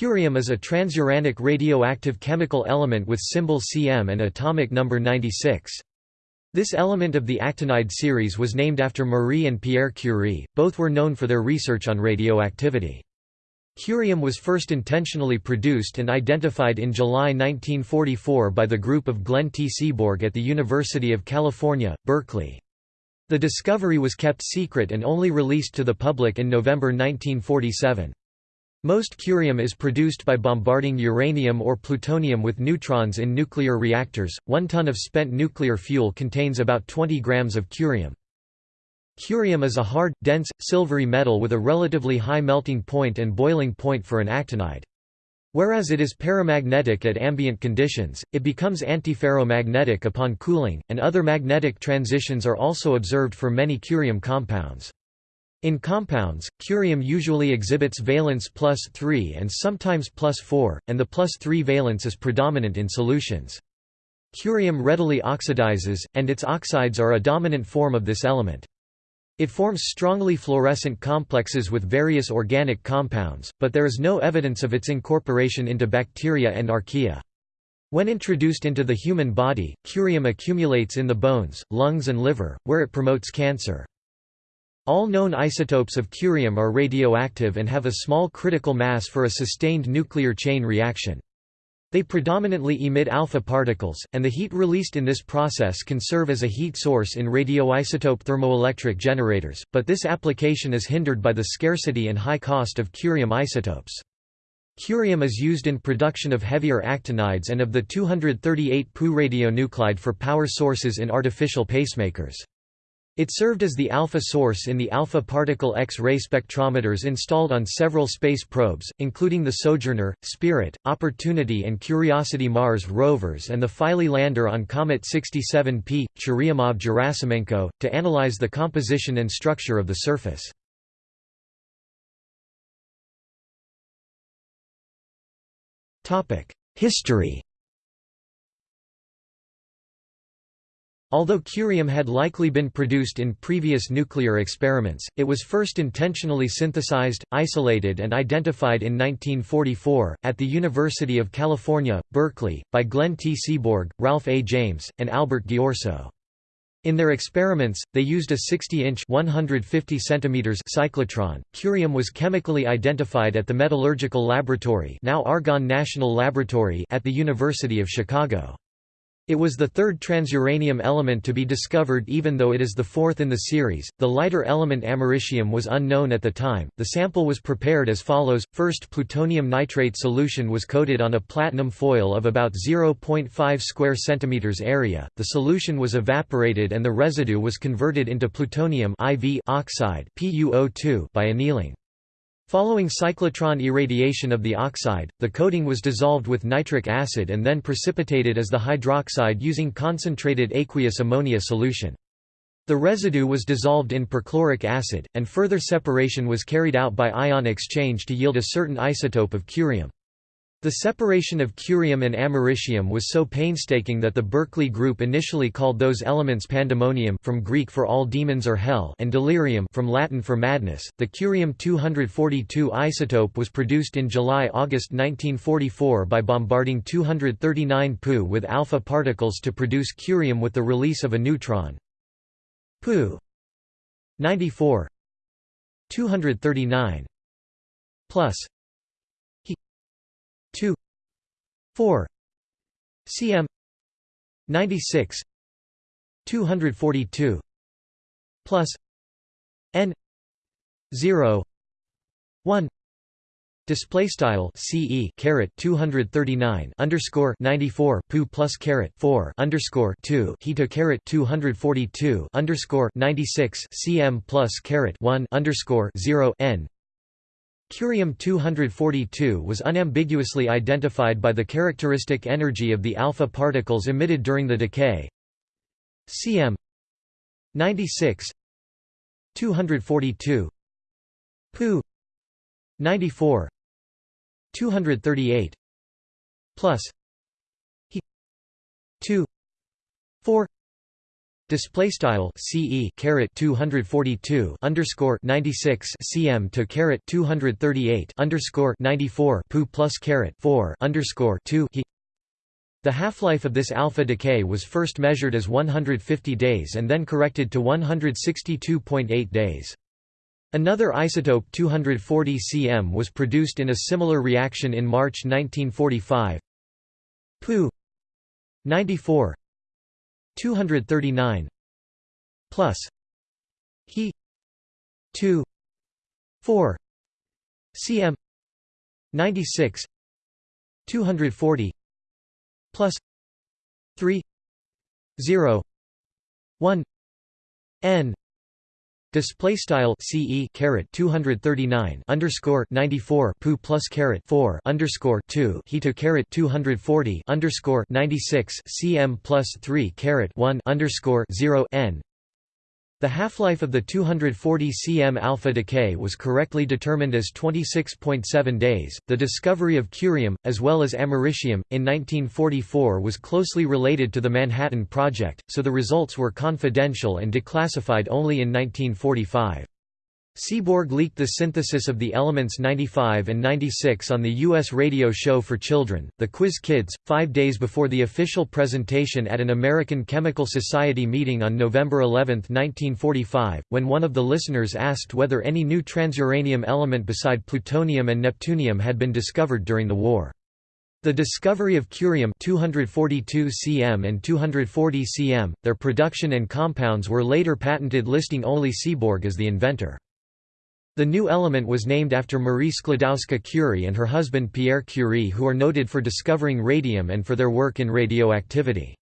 Curium is a transuranic radioactive chemical element with symbol Cm and atomic number 96. This element of the actinide series was named after Marie and Pierre Curie, both were known for their research on radioactivity. Curium was first intentionally produced and identified in July 1944 by the group of Glenn T. Seaborg at the University of California, Berkeley. The discovery was kept secret and only released to the public in November 1947. Most curium is produced by bombarding uranium or plutonium with neutrons in nuclear reactors. One ton of spent nuclear fuel contains about 20 grams of curium. Curium is a hard, dense, silvery metal with a relatively high melting point and boiling point for an actinide. Whereas it is paramagnetic at ambient conditions, it becomes antiferromagnetic upon cooling, and other magnetic transitions are also observed for many curium compounds. In compounds, curium usually exhibits valence plus 3 and sometimes plus 4, and the plus 3 valence is predominant in solutions. Curium readily oxidizes, and its oxides are a dominant form of this element. It forms strongly fluorescent complexes with various organic compounds, but there is no evidence of its incorporation into bacteria and archaea. When introduced into the human body, curium accumulates in the bones, lungs and liver, where it promotes cancer. All known isotopes of curium are radioactive and have a small critical mass for a sustained nuclear chain reaction. They predominantly emit alpha particles, and the heat released in this process can serve as a heat source in radioisotope thermoelectric generators, but this application is hindered by the scarcity and high cost of curium isotopes. Curium is used in production of heavier actinides and of the 238 Pu radionuclide for power sources in artificial pacemakers. It served as the alpha source in the alpha particle X-ray spectrometers installed on several space probes, including the Sojourner, Spirit, Opportunity and Curiosity Mars rovers and the Philae lander on Comet 67P, Churyumov-Gerasimenko, to analyze the composition and structure of the surface. History Although curium had likely been produced in previous nuclear experiments, it was first intentionally synthesized, isolated and identified in 1944, at the University of California, Berkeley, by Glenn T. Seaborg, Ralph A. James, and Albert Ghiorso. In their experiments, they used a 60-inch (150 cm) cyclotron. Curium was chemically identified at the Metallurgical Laboratory, now Argonne National Laboratory, at the University of Chicago. It was the third transuranium element to be discovered even though it is the fourth in the series. The lighter element americium was unknown at the time. The sample was prepared as follows: first plutonium nitrate solution was coated on a platinum foil of about 0.5 square centimeters area. The solution was evaporated and the residue was converted into plutonium IV oxide PuO2 by annealing. Following cyclotron irradiation of the oxide, the coating was dissolved with nitric acid and then precipitated as the hydroxide using concentrated aqueous ammonia solution. The residue was dissolved in perchloric acid, and further separation was carried out by ion exchange to yield a certain isotope of curium. The separation of curium and americium was so painstaking that the Berkeley group initially called those elements pandemonium from Greek for all demons or hell and delirium from Latin for madness. The curium-242 isotope was produced in July-August 1944 by bombarding 239 Pu with alpha particles to produce curium with the release of a neutron. Pu 94 239 plus 2 4 cm 96 242 plus n 0 1 Display style CE caret 239 underscore 94 pu plus caret 4 underscore 2 heta caret 242 underscore 96 cm plus caret 1 underscore 0 n Curium-242 was unambiguously identified by the characteristic energy of the alpha particles emitted during the decay. Cm 96 242 Pu 94 238 plus he 2 4 Display style CE caret 242 underscore 96 cm to caret 238 underscore 94 pu plus caret 4 underscore 2 he. The half-life of this alpha decay was first measured as 150 days and then corrected to 162.8 days. Another isotope 240 cm was produced in a similar reaction in March 1945. Pu 94 239 plus he 2 4 cm 96 240 plus 3 0 1 n Display style CE caret 239 underscore 94 pu plus caret 4 underscore 2 he to caret 240 underscore 96 cm plus 3 caret 1 underscore 0 n the half-life of the 240 cm alpha decay was correctly determined as 26.7 days. The discovery of curium, as well as americium, in 1944 was closely related to the Manhattan Project, so the results were confidential and declassified only in 1945. Seaborg leaked the synthesis of the elements 95 and 96 on the U.S. radio show for children, The Quiz Kids, five days before the official presentation at an American Chemical Society meeting on November 11, 1945, when one of the listeners asked whether any new transuranium element beside plutonium and neptunium had been discovered during the war. The discovery of curium 242 cm and 240 cm, their production and compounds were later patented listing only Seaborg as the inventor. The new element was named after Marie Sklodowska-Curie and her husband Pierre Curie who are noted for discovering radium and for their work in radioactivity.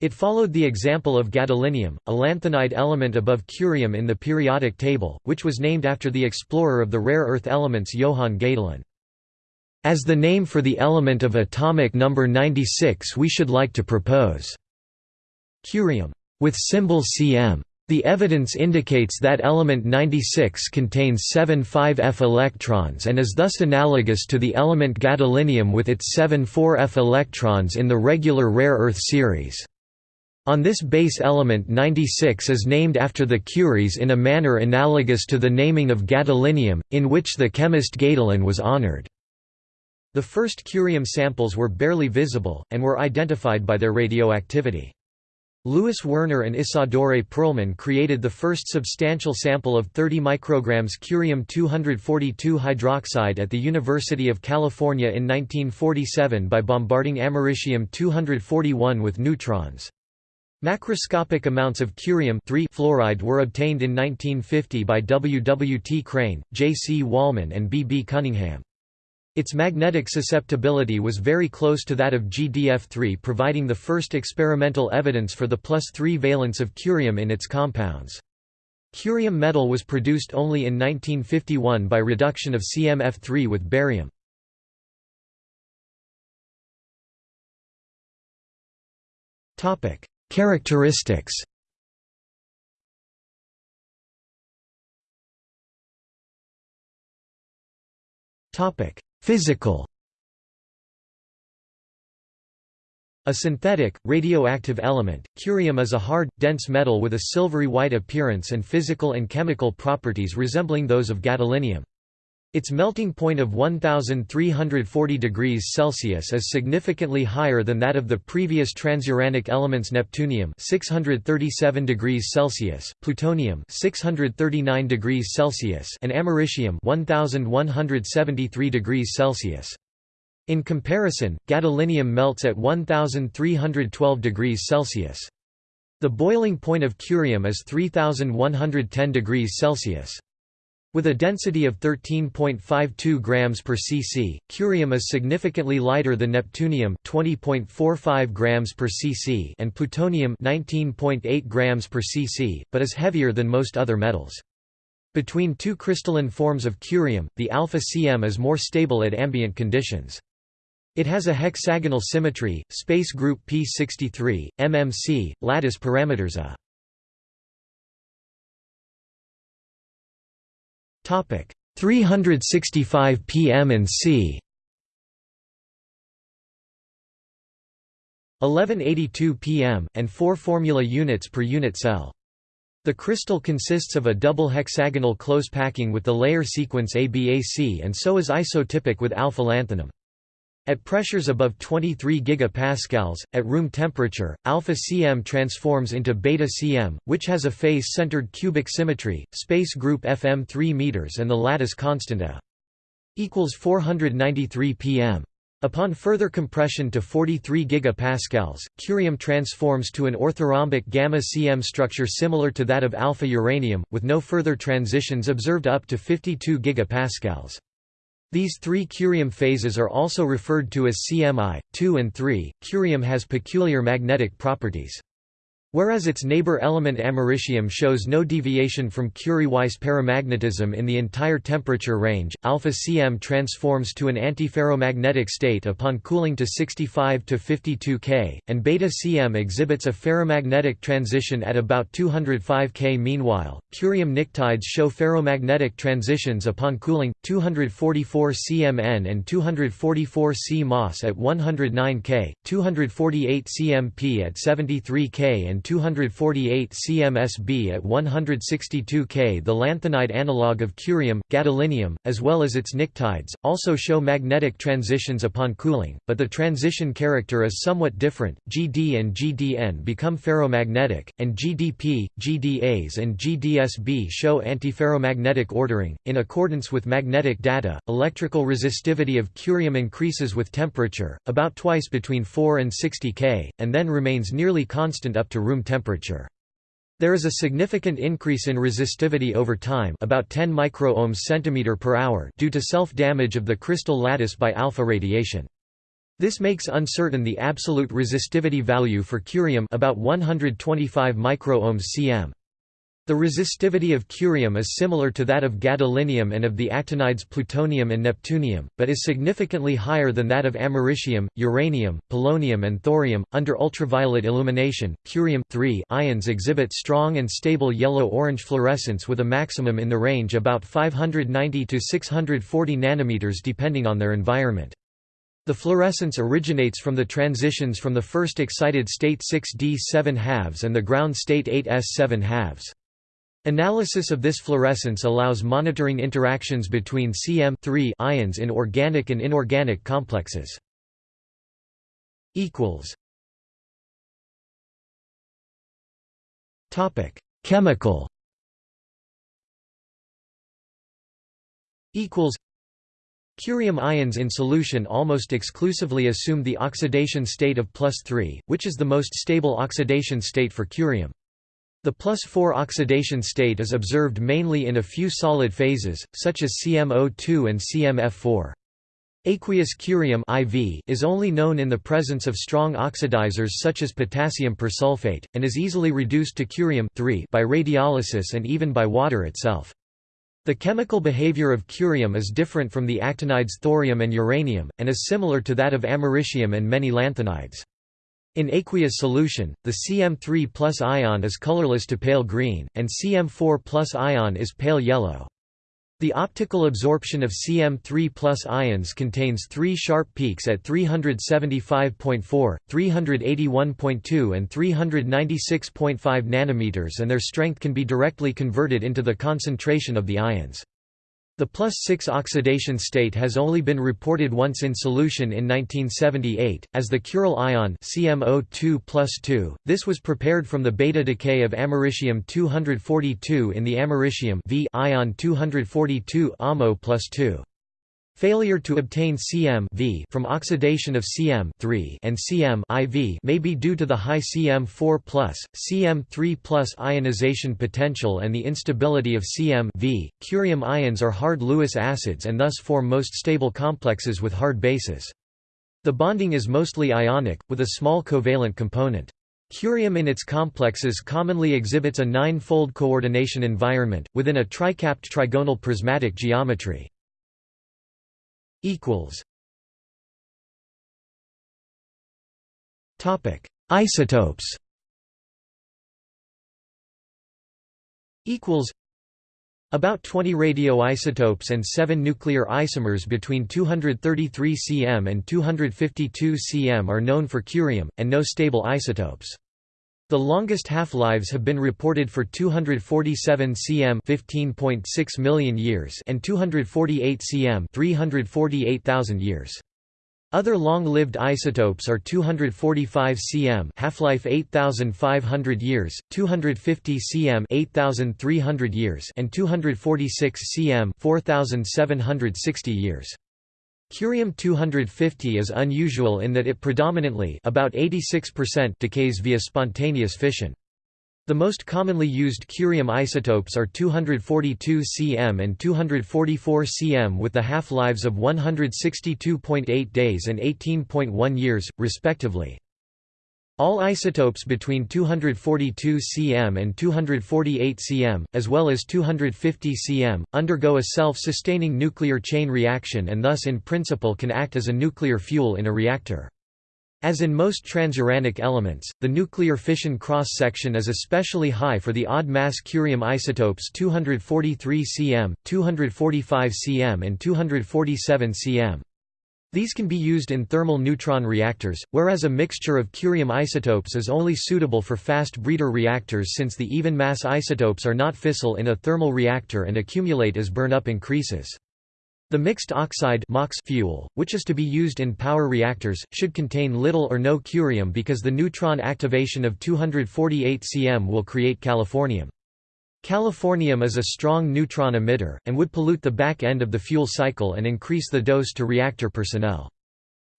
It followed the example of gadolinium, a lanthanide element above curium in the periodic table, which was named after the explorer of the rare earth elements Johann Gadolin. As the name for the element of atomic number 96 we should like to propose curium with symbol Cm. The evidence indicates that element 96 contains seven 5f electrons and is thus analogous to the element gadolinium with its seven 4f electrons in the regular rare earth series. On this base element 96 is named after the Curies in a manner analogous to the naming of gadolinium, in which the chemist Gadolin was honored. The first curium samples were barely visible, and were identified by their radioactivity. Louis Werner and Isadore Perlman created the first substantial sample of 30 micrograms curium-242 hydroxide at the University of California in 1947 by bombarding americium-241 with neutrons. Macroscopic amounts of curium fluoride were obtained in 1950 by W. W. T. Crane, J. C. Wallman and B. B. Cunningham. Its magnetic susceptibility was very close to that of GDF3 providing the first experimental evidence for the plus 3 valence of curium in its compounds. Curium metal was produced only in 1951 by reduction of CmF3 with barium. Characteristics Topic: Physical A synthetic, radioactive element, curium is a hard, dense metal with a silvery white appearance and physical and chemical properties resembling those of gadolinium. Its melting point of 1340 degrees Celsius is significantly higher than that of the previous transuranic elements neptunium 637 degrees Celsius, plutonium 639 degrees Celsius and americium 1173 degrees Celsius. In comparison, gadolinium melts at 1312 degrees Celsius. The boiling point of curium is 3110 degrees Celsius. With a density of 13.52 grams per cc, curium is significantly lighter than neptunium 20.45 grams per cc and plutonium 19.8 grams per cc, but is heavier than most other metals. Between two crystalline forms of curium, the alpha Cm is more stable at ambient conditions. It has a hexagonal symmetry, space group p63, mmc, lattice parameters A. Topic 365 pm and c. 1182 pm, and 4 formula units per unit cell. The crystal consists of a double hexagonal close packing with the layer sequence ABAC and so is isotypic with alpha lanthanum. At pressures above 23 GPa, at room temperature, alpha Cm transforms into beta Cm, which has a face-centered cubic symmetry, space group Fm 3 m and the lattice constant A equals 493 pm. Upon further compression to 43 GPa, curium transforms to an orthorhombic gamma-Cm structure similar to that of alpha uranium, with no further transitions observed up to 52 GPa. These three curium phases are also referred to as CMI, 2 and 3. Curium has peculiar magnetic properties. Whereas its neighbor element americium shows no deviation from Curie-Weiss paramagnetism in the entire temperature range, alpha Cm transforms to an antiferromagnetic state upon cooling to 65 to 52 K, and beta Cm exhibits a ferromagnetic transition at about 205 K. Meanwhile, curium pnictides show ferromagnetic transitions upon cooling 244 cmN and 244 C Moss at 109 K, 248 cmP at 73 K and 248 cmsb at 162 K. The lanthanide analog of curium, gadolinium, as well as its pnictides, also show magnetic transitions upon cooling, but the transition character is somewhat different. GD and GDN become ferromagnetic, and GDP, GDAs, and GDSB show antiferromagnetic ordering. In accordance with magnetic data, electrical resistivity of curium increases with temperature, about twice between 4 and 60 K, and then remains nearly constant up to room room temperature. There is a significant increase in resistivity over time about 10 microohms centimeter per hour due to self-damage of the crystal lattice by alpha radiation. This makes uncertain the absolute resistivity value for curium about 125 microohms cm. The resistivity of curium is similar to that of gadolinium and of the actinides plutonium and neptunium, but is significantly higher than that of americium, uranium, polonium, and thorium. Under ultraviolet illumination, curium ions exhibit strong and stable yellow-orange fluorescence with a maximum in the range about 590 to 640 nanometers depending on their environment. The fluorescence originates from the transitions from the first excited state 6d 7 halves and the ground state 8s 7 halves. Analysis of this fluorescence allows monitoring interactions between CM ions in organic and inorganic complexes. Topic: Chemical. Curium ions in solution almost exclusively assume the oxidation state of plus 3, which is the most stable oxidation state for curium. The plus 4 oxidation state is observed mainly in a few solid phases, such as CmO2 and CmF4. Aqueous curium IV is only known in the presence of strong oxidizers such as potassium persulfate, and is easily reduced to curium by radiolysis and even by water itself. The chemical behavior of curium is different from the actinides thorium and uranium, and is similar to that of americium and many lanthanides. In aqueous solution, the Cm3 plus ion is colorless to pale green, and Cm4 plus ion is pale yellow. The optical absorption of Cm3 plus ions contains three sharp peaks at 375.4, 381.2 and 396.5 nanometers and their strength can be directly converted into the concentration of the ions. The plus 6 oxidation state has only been reported once in solution in 1978, as the curyl ion CmO2 This was prepared from the beta decay of americium-242 in the americium v ion 242 AMO plus 2. Failure to obtain Cm from oxidation of Cm and Cm IV may be due to the high Cm4+, Cm3+ ionization potential and the instability of Cm v. Curium ions are hard Lewis acids and thus form most stable complexes with hard bases. The bonding is mostly ionic, with a small covalent component. Curium in its complexes commonly exhibits a nine-fold coordination environment, within a tricapped trigonal prismatic geometry equals Topic: Isotopes. Equals. About 20 radioisotopes and 7 nuclear isomers between 233 cm and 252 cm are known for curium, and no stable isotopes. The longest half-lives have been reported for 247 cm 15.6 million years and 248 cm 348,000 years. Other long-lived isotopes are 245 cm half-life 8500 years, 250 cm 8300 years and 246 cm 4760 years. Curium-250 is unusual in that it predominantly about 86% decays via spontaneous fission. The most commonly used curium isotopes are 242 cm and 244 cm with the half-lives of 162.8 days and 18.1 years, respectively. All isotopes between 242 cm and 248 cm, as well as 250 cm, undergo a self-sustaining nuclear chain reaction and thus in principle can act as a nuclear fuel in a reactor. As in most transuranic elements, the nuclear fission cross-section is especially high for the odd-mass curium isotopes 243 cm, 245 cm and 247 cm. These can be used in thermal neutron reactors, whereas a mixture of curium isotopes is only suitable for fast breeder reactors since the even mass isotopes are not fissile in a thermal reactor and accumulate as burn-up increases. The mixed oxide MOX fuel, which is to be used in power reactors, should contain little or no curium because the neutron activation of 248 cm will create californium. Californium is a strong neutron emitter, and would pollute the back end of the fuel cycle and increase the dose to reactor personnel.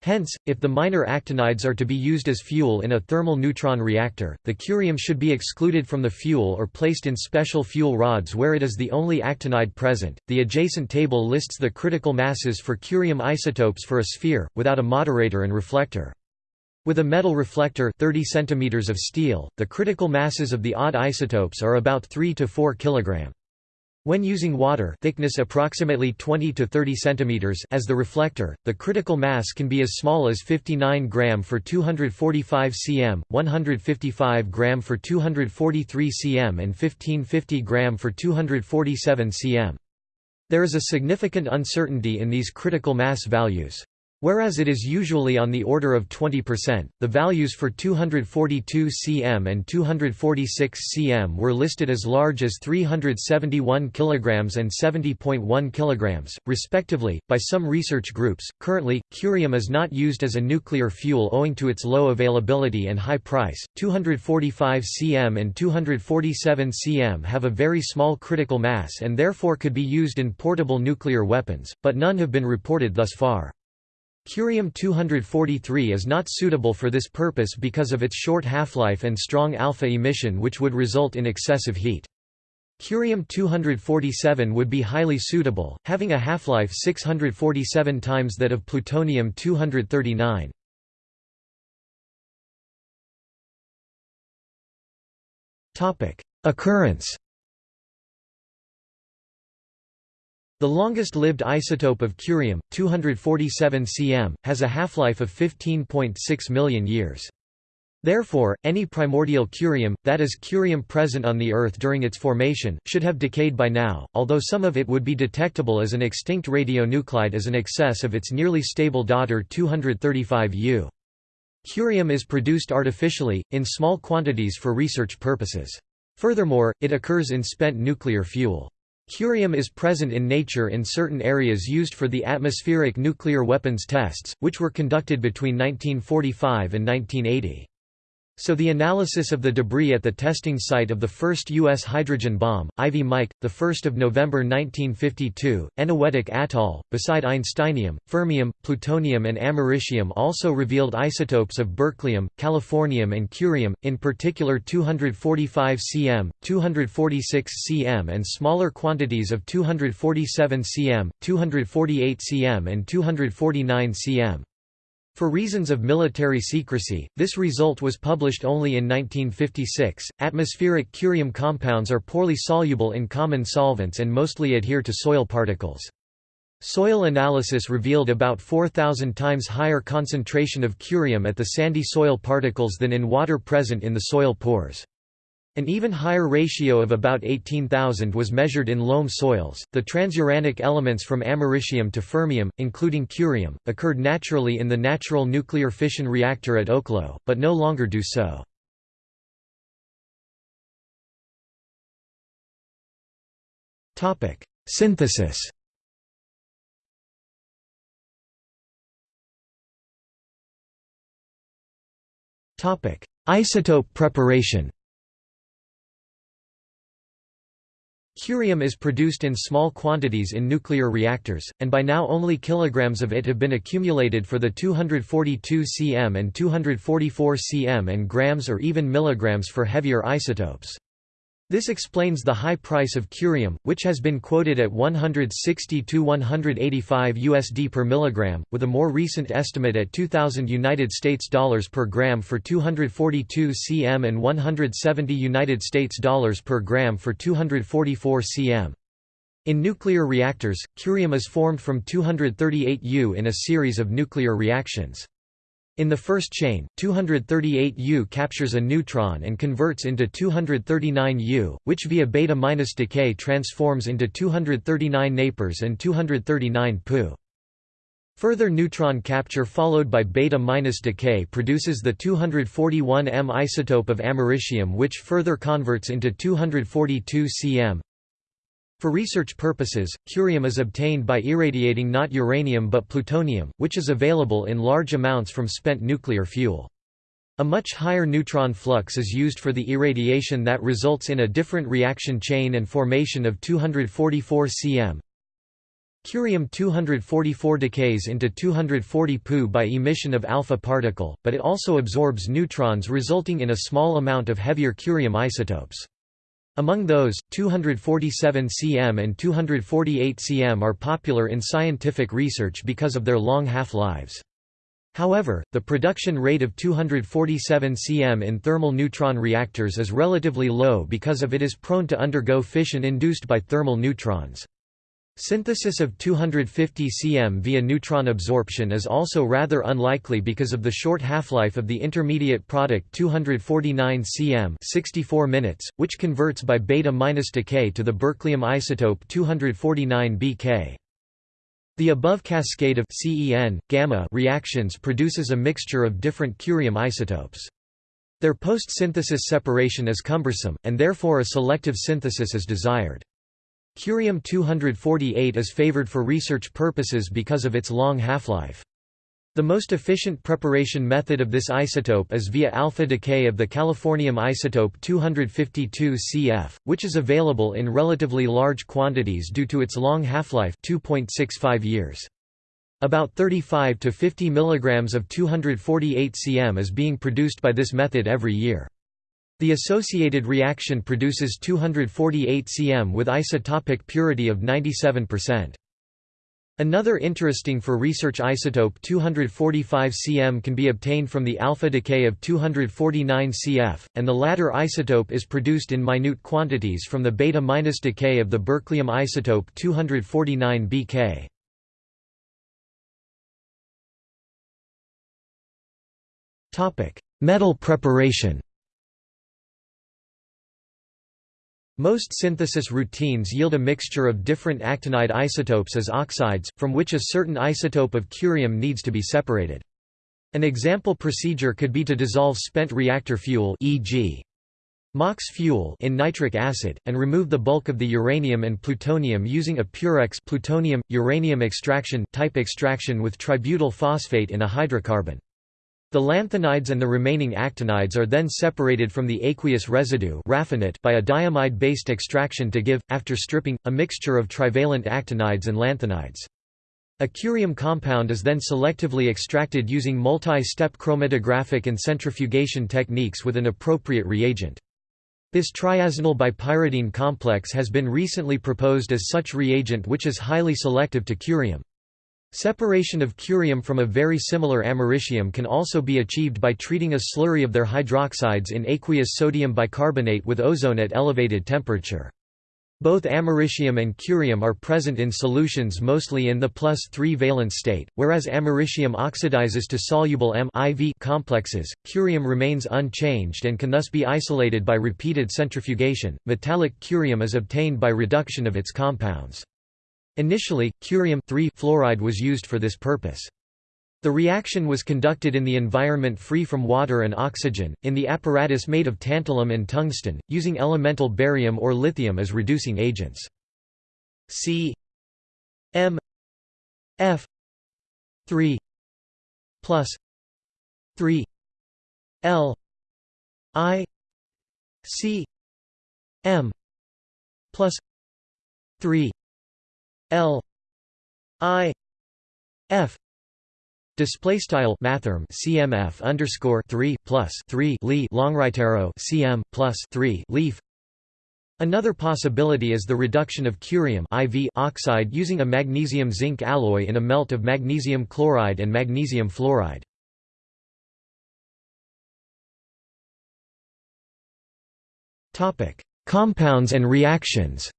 Hence, if the minor actinides are to be used as fuel in a thermal neutron reactor, the curium should be excluded from the fuel or placed in special fuel rods where it is the only actinide present. The adjacent table lists the critical masses for curium isotopes for a sphere, without a moderator and reflector. With a metal reflector 30 cm of steel, the critical masses of the odd isotopes are about 3 to 4 kg. When using water thickness approximately 20 to 30 cm as the reflector, the critical mass can be as small as 59 gram for 245 cm, 155 gram for 243 cm and 1550 gram for 247 cm. There is a significant uncertainty in these critical mass values. Whereas it is usually on the order of 20%, the values for 242 cm and 246 cm were listed as large as 371 kg and 70.1 kg, respectively, by some research groups. Currently, curium is not used as a nuclear fuel owing to its low availability and high price. 245 cm and 247 cm have a very small critical mass and therefore could be used in portable nuclear weapons, but none have been reported thus far. Curium-243 is not suitable for this purpose because of its short half-life and strong alpha emission which would result in excessive heat. Curium-247 would be highly suitable, having a half-life 647 times that of plutonium-239. Occurrence The longest-lived isotope of curium, 247 cm, has a half-life of 15.6 million years. Therefore, any primordial curium, that is curium present on the Earth during its formation, should have decayed by now, although some of it would be detectable as an extinct radionuclide as an excess of its nearly stable daughter 235 U. Curium is produced artificially, in small quantities for research purposes. Furthermore, it occurs in spent nuclear fuel. Curium is present in nature in certain areas used for the atmospheric nuclear weapons tests, which were conducted between 1945 and 1980. So the analysis of the debris at the testing site of the first U.S. hydrogen bomb, Ivy Mike, 1 November 1952, Eniwetok atoll, beside einsteinium, fermium, plutonium and americium also revealed isotopes of berkelium, californium and curium, in particular 245 cm, 246 cm and smaller quantities of 247 cm, 248 cm and 249 cm. For reasons of military secrecy, this result was published only in 1956. Atmospheric curium compounds are poorly soluble in common solvents and mostly adhere to soil particles. Soil analysis revealed about 4,000 times higher concentration of curium at the sandy soil particles than in water present in the soil pores. An even higher ratio of about 18,000 was measured in loam soils. The transuranic elements from americium to fermium, including curium, occurred naturally in the natural nuclear fission reactor at Oklo, but no longer do so. Topic: Synthesis. Topic: Isotope preparation. Curium is produced in small quantities in nuclear reactors, and by now only kilograms of it have been accumulated for the 242 cm and 244 cm and grams or even milligrams for heavier isotopes. This explains the high price of curium, which has been quoted at 160 to 185 USD per milligram, with a more recent estimate at 2000 United States dollars per gram for 242 cm and 170 United States dollars per gram for 244 cm. In nuclear reactors, curium is formed from 238 U in a series of nuclear reactions. In the first chain, 238U captures a neutron and converts into 239U, which via beta- decay transforms into 239 napers and 239 Pu. Further neutron capture followed by beta-decay produces the 241M isotope of americium which further converts into 242 cm. For research purposes, curium is obtained by irradiating not uranium but plutonium, which is available in large amounts from spent nuclear fuel. A much higher neutron flux is used for the irradiation that results in a different reaction chain and formation of 244 cm. Curium-244 decays into 240 Pu by emission of alpha particle, but it also absorbs neutrons resulting in a small amount of heavier curium isotopes. Among those, 247 cm and 248 cm are popular in scientific research because of their long half-lives. However, the production rate of 247 cm in thermal neutron reactors is relatively low because of it is prone to undergo fission induced by thermal neutrons. Synthesis of 250 cm via neutron absorption is also rather unlikely because of the short half-life of the intermediate product 249 cm 64 minutes, which converts by beta-minus decay to the berkelium isotope 249 Bk. The above cascade of CEN, gamma reactions produces a mixture of different curium isotopes. Their post-synthesis separation is cumbersome, and therefore a selective synthesis is desired. Curium-248 is favored for research purposes because of its long half-life. The most efficient preparation method of this isotope is via alpha decay of the californium isotope 252 Cf, which is available in relatively large quantities due to its long half-life 2.65 years. About 35 to 50 mg of 248 cm is being produced by this method every year. The associated reaction produces 248 cm with isotopic purity of 97%. Another interesting for research isotope 245 cm can be obtained from the alpha decay of 249 Cf, and the latter isotope is produced in minute quantities from the beta- minus decay of the berkelium isotope 249 Bk. Metal preparation Most synthesis routines yield a mixture of different actinide isotopes as oxides, from which a certain isotope of curium needs to be separated. An example procedure could be to dissolve spent reactor fuel e.g. MOX fuel in nitric acid, and remove the bulk of the uranium and plutonium using a Purex plutonium, uranium extraction type extraction with tributyl phosphate in a hydrocarbon. The lanthanides and the remaining actinides are then separated from the aqueous residue by a diamide-based extraction to give, after stripping, a mixture of trivalent actinides and lanthanides. A curium compound is then selectively extracted using multi-step chromatographic and centrifugation techniques with an appropriate reagent. This triazinyl bipyridine complex has been recently proposed as such reagent which is highly selective to curium. Separation of curium from a very similar americium can also be achieved by treating a slurry of their hydroxides in aqueous sodium bicarbonate with ozone at elevated temperature. Both americium and curium are present in solutions mostly in the plus 3 valence state, whereas americium oxidizes to soluble M complexes, curium remains unchanged and can thus be isolated by repeated centrifugation. Metallic curium is obtained by reduction of its compounds. Initially, curium fluoride was used for this purpose. The reaction was conducted in the environment free from water and oxygen, in the apparatus made of tantalum and tungsten, using elemental barium or lithium as reducing agents. C M F 3 plus 3 L I C M plus 3 L I F Display style mathrm CMF underscore three plus three Li right arrow CM plus three leaf. Another possibility is the reduction of curium IV oxide using a magnesium zinc alloy in a melt of magnesium chloride and magnesium fluoride. Topic: Compounds and reactions.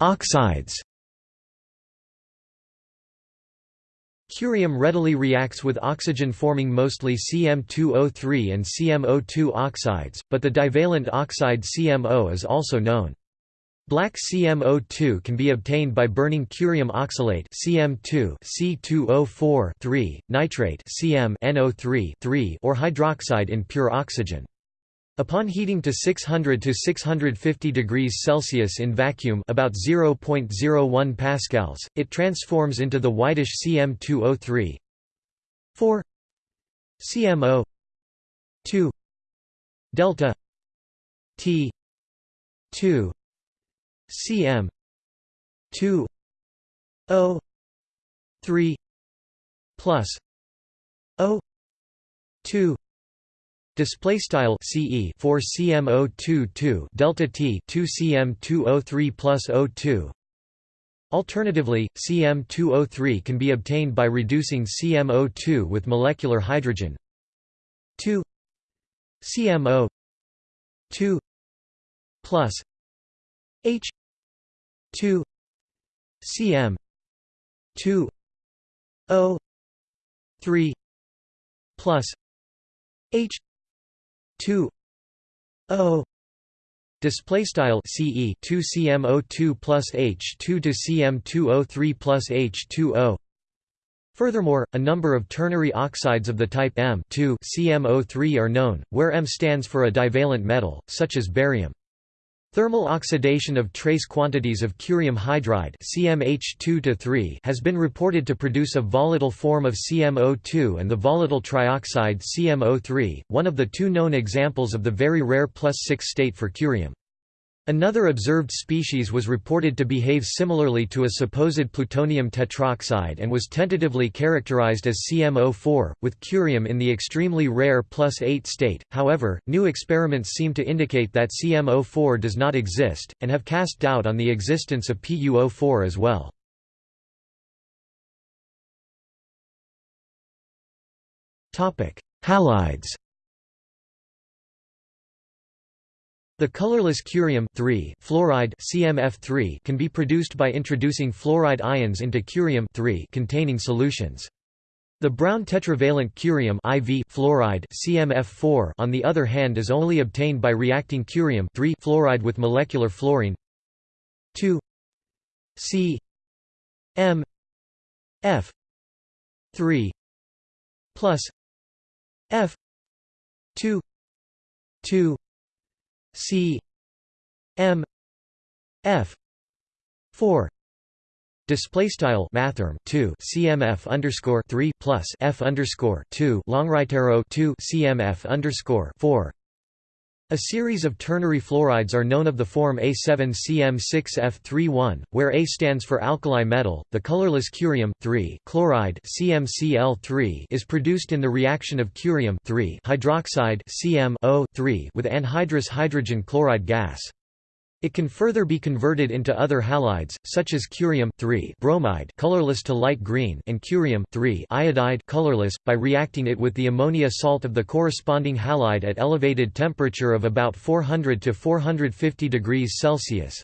Oxides Curium readily reacts with oxygen forming mostly CM2O3 and CMO2 oxides, but the divalent oxide CMO is also known. Black CMO2 can be obtained by burning curium oxalate CM2 C2O4 nitrate CM NO3 or hydroxide in pure oxygen. Upon heating to 600 to 650 degrees Celsius in vacuum about 0.01 pascals, it transforms into the whitish CM2O3 4 CMO 2 delta T 2 CM 2 O 3 plus O 2 Display style CE 4 CM022 delta T 2 CM203 plus O2. Alternatively, CM203 can be obtained by reducing CMO2 with molecular hydrogen 2 CMO 2 plus H 2 CM 2 O 3 plus H 2 O display style CE 2 CMO2 plus H2 to CM2O3 plus H2O Furthermore, a number of ternary oxides of the type M2 CMO3 are known, where M stands for a divalent metal, such as barium. Thermal oxidation of trace quantities of curium hydride CmH2 has been reported to produce a volatile form of CmO2 and the volatile trioxide CmO3, one of the two known examples of the very rare plus 6 state for curium. Another observed species was reported to behave similarly to a supposed plutonium tetroxide and was tentatively characterized as CMO4, with curium in the extremely rare plus 8 state. However, new experiments seem to indicate that CMO4 does not exist, and have cast doubt on the existence of PuO4 as well. Halides The colorless curium fluoride CMF3 can be produced by introducing fluoride ions into curium containing solutions. The brown tetravalent curium IV fluoride CMF4 on the other hand is only obtained by reacting curium fluoride with molecular fluorine 2 C M F 3 plus F 2 2 C M F four. Display style mathrm two. CMF underscore three plus F underscore two. Long right arrow two. CMF underscore four a series of ternary fluorides are known of the form A7CM6F31, where A stands for alkali metal. The colorless curium chloride CmCl3 is produced in the reaction of curium hydroxide CmO3 with anhydrous hydrogen chloride gas. It can further be converted into other halides, such as curium bromide colorless to light green and curium iodide colorless, by reacting it with the ammonia salt of the corresponding halide at elevated temperature of about 400 to 450 degrees Celsius.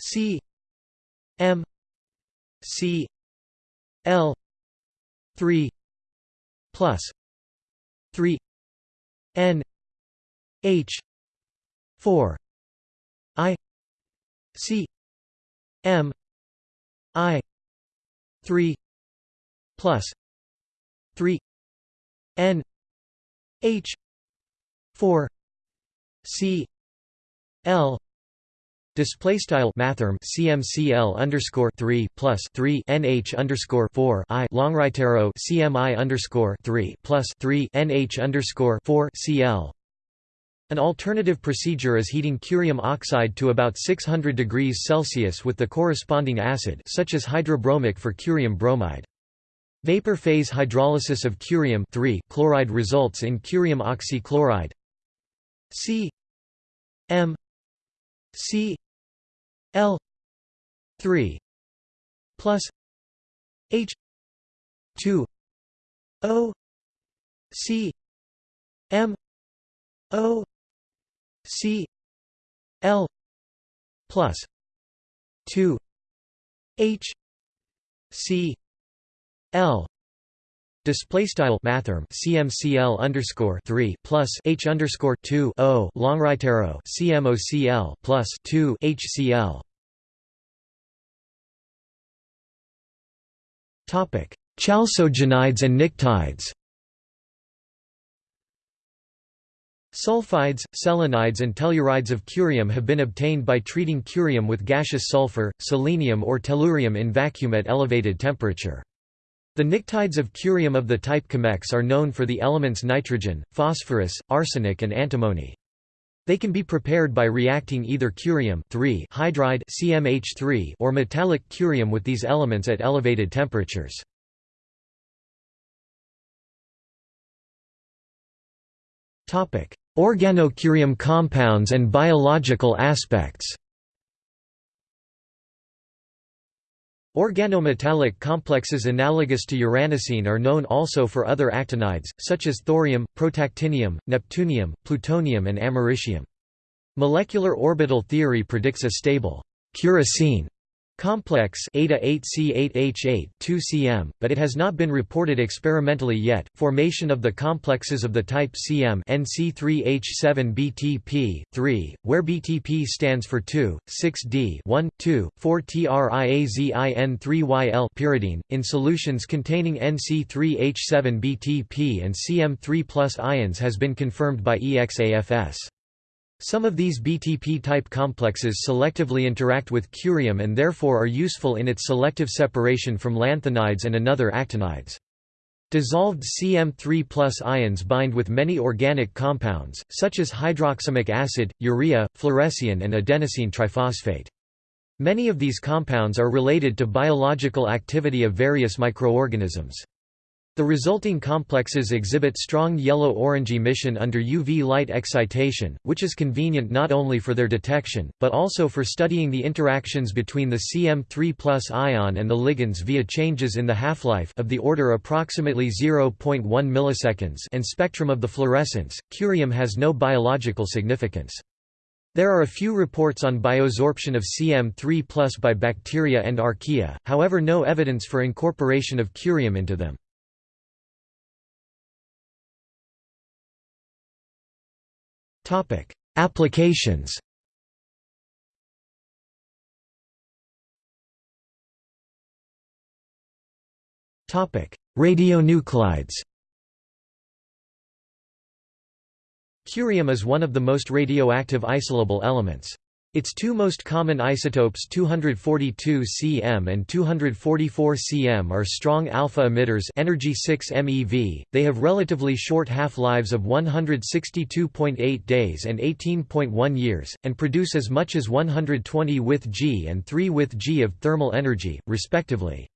C M C L 3 plus 3 N H 4 I C M I three plus three N H four C L Display style mathrm CMCL underscore three plus three NH underscore four I longritero CMI underscore three plus three NH underscore four CL an alternative procedure is heating curium oxide to about 600 degrees Celsius with the corresponding acid such as hydrobromic for curium bromide. Vapor phase hydrolysis of curium chloride results in curium oxychloride. C. M. C. L. 3 plus H 2 O C M O C L plus two H C L Display style mathrm CMCL underscore three plus H underscore two O longrightarrow CMOCL plus two HCl Topic Chalcogenides and pnictides Sulfides, selenides and tellurides of curium have been obtained by treating curium with gaseous sulfur, selenium or tellurium in vacuum at elevated temperature. The pnictides of curium of the type Chemex are known for the elements nitrogen, phosphorus, arsenic and antimony. They can be prepared by reacting either curium hydride CmH3 or metallic curium with these elements at elevated temperatures. Topic: Organocurium compounds and biological aspects Organometallic complexes analogous to uranocene are known also for other actinides, such as thorium, protactinium, neptunium, plutonium and americium. Molecular orbital theory predicts a stable curocene complex eta 8C8H8 2cm, but it has not been reported experimentally yet. Formation of the complexes of the type Cm NC3H7BTP 3, where BTP stands for 2, 6D 1, 2, 4 TRIAZIN3YL pyridine in solutions containing NC3H7BTP and Cm3+ ions has been confirmed by EXAFS. Some of these BTP-type complexes selectively interact with curium and therefore are useful in its selective separation from lanthanides and another actinides. Dissolved CM3 ions bind with many organic compounds, such as hydroxamic acid, urea, fluorescein and adenosine triphosphate. Many of these compounds are related to biological activity of various microorganisms. The resulting complexes exhibit strong yellow-orange emission under UV light excitation, which is convenient not only for their detection, but also for studying the interactions between the CM3 ion and the ligands via changes in the half-life of the order approximately 0.1 milliseconds and spectrum of the fluorescence. Curium has no biological significance. There are a few reports on biosorption of CM3 by bacteria and archaea, however no evidence for incorporation of curium into them. Applications. Radionuclides. Curium is one of the most radioactive isolable elements. Its two most common isotopes 242 cm and 244 cm are strong alpha emitters energy 6 MeV. They have relatively short half-lives of 162.8 days and 18.1 years, and produce as much as 120 with G and 3 with G of thermal energy, respectively.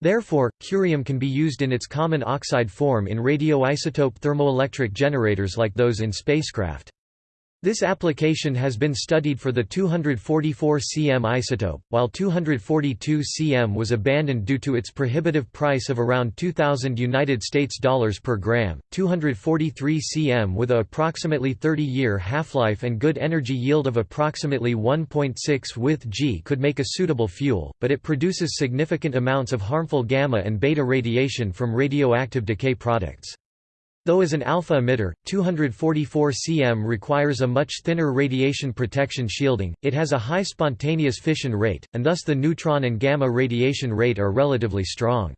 Therefore, curium can be used in its common oxide form in radioisotope thermoelectric generators like those in spacecraft. This application has been studied for the 244 cm isotope, while 242 cm was abandoned due to its prohibitive price of around 2000 United States dollars per gram. 243 cm with a approximately 30-year half-life and good energy yield of approximately 1.6 with G could make a suitable fuel, but it produces significant amounts of harmful gamma and beta radiation from radioactive decay products. Though as an alpha emitter, 244 cm requires a much thinner radiation protection shielding, it has a high spontaneous fission rate, and thus the neutron and gamma radiation rate are relatively strong.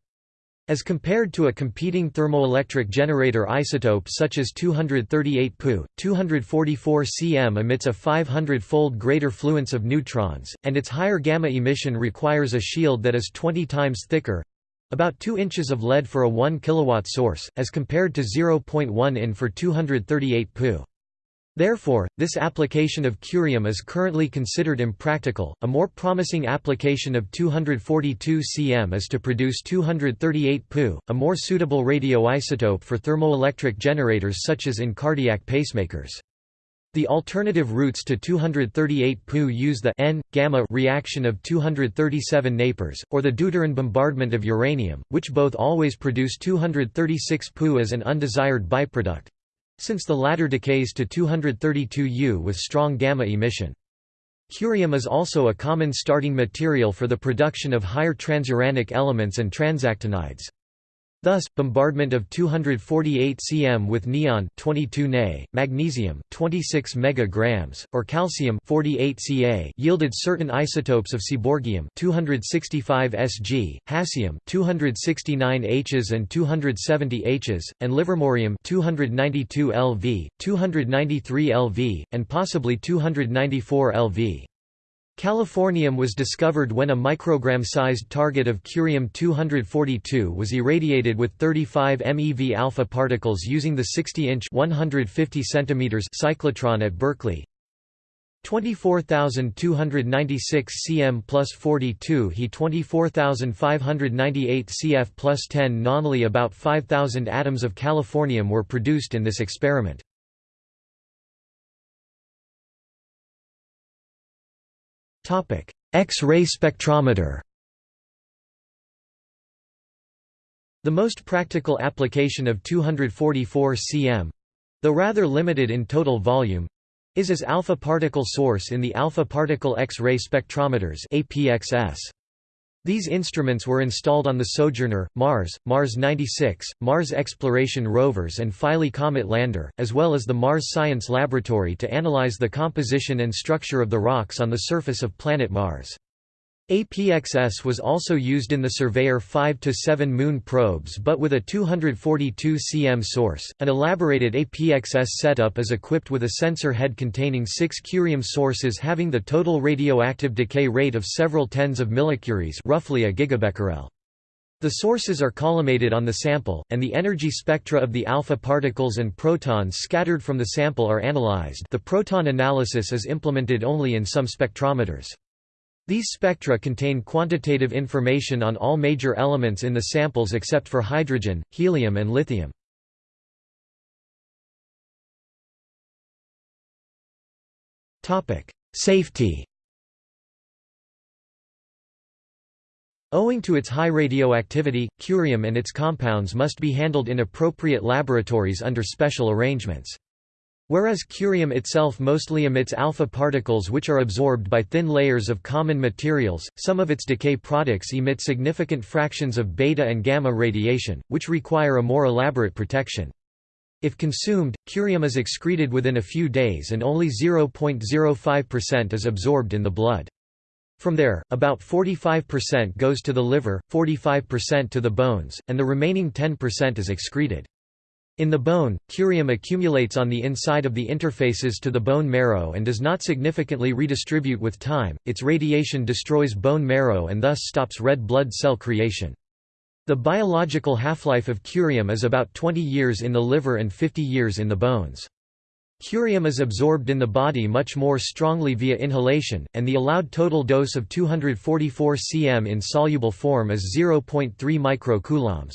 As compared to a competing thermoelectric generator isotope such as 238 Pu, 244 cm emits a 500-fold greater fluence of neutrons, and its higher gamma emission requires a shield that is 20 times thicker, about 2 inches of lead for a 1 kW source, as compared to 0.1 in for 238 Pu. Therefore, this application of curium is currently considered impractical. A more promising application of 242 cm is to produce 238 Pu, a more suitable radioisotope for thermoelectric generators such as in cardiac pacemakers. The alternative routes to 238 Pu use the N-gamma reaction of 237 Napers, or the deuteron bombardment of uranium, which both always produce 236 Pu as an undesired byproduct, since the latter decays to 232 U with strong gamma emission. Curium is also a common starting material for the production of higher transuranic elements and transactinides. Thus, bombardment of 248 cm with neon 22 Na, magnesium 26 megagrams, or calcium 48 Ca yielded certain isotopes of seaborgium 265 Sg, hassium 269 Hs and 270 Hs, and livermorium 292 Lv, 293 Lv, and possibly 294 Lv. Californium was discovered when a microgram-sized target of curium-242 was irradiated with 35 MeV alpha particles using the 60-inch (150 cm) cyclotron at Berkeley. 24,296 cm plus 42 He 24,598 cf plus 10 nonly About 5,000 atoms of californium were produced in this experiment. X-ray spectrometer The most practical application of 244 cm though rather limited in total volume is as alpha particle source in the alpha particle X-ray spectrometers APXS. These instruments were installed on the Sojourner, Mars, Mars 96, Mars Exploration Rovers and Philae Comet Lander, as well as the Mars Science Laboratory to analyze the composition and structure of the rocks on the surface of planet Mars. APXS was also used in the Surveyor 5–7 Moon probes but with a 242 cm source. An elaborated APXS setup is equipped with a sensor head containing six curium sources having the total radioactive decay rate of several tens of millicuries roughly a gigabecquerel. The sources are collimated on the sample, and the energy spectra of the alpha particles and protons scattered from the sample are analyzed the proton analysis is implemented only in some spectrometers. These spectra contain quantitative information on all major elements in the samples except for hydrogen, helium and lithium. Safety Owing to its high radioactivity, curium and its compounds must be handled in appropriate laboratories under special arrangements. Whereas curium itself mostly emits alpha particles which are absorbed by thin layers of common materials, some of its decay products emit significant fractions of beta and gamma radiation, which require a more elaborate protection. If consumed, curium is excreted within a few days and only 0.05% is absorbed in the blood. From there, about 45% goes to the liver, 45% to the bones, and the remaining 10% is excreted. In the bone, curium accumulates on the inside of the interfaces to the bone marrow and does not significantly redistribute with time. Its radiation destroys bone marrow and thus stops red blood cell creation. The biological half-life of curium is about 20 years in the liver and 50 years in the bones. Curium is absorbed in the body much more strongly via inhalation, and the allowed total dose of 244 cm in soluble form is 0.3 microcoulombs.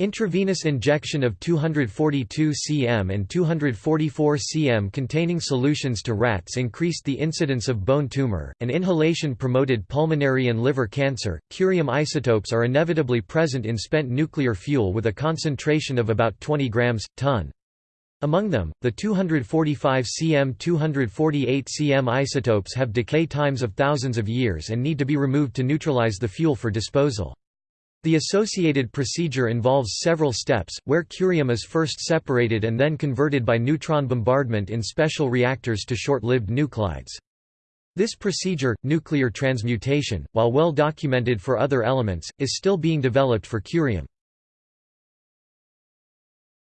Intravenous injection of 242 cm and 244 cm containing solutions to rats increased the incidence of bone tumor, and inhalation promoted pulmonary and liver cancer. Curium isotopes are inevitably present in spent nuclear fuel with a concentration of about 20 grams ton. Among them, the 245 cm 248 cm isotopes have decay times of thousands of years and need to be removed to neutralize the fuel for disposal. The associated procedure involves several steps, where curium is first separated and then converted by neutron bombardment in special reactors to short-lived nuclides. This procedure, nuclear transmutation, while well documented for other elements, is still being developed for curium.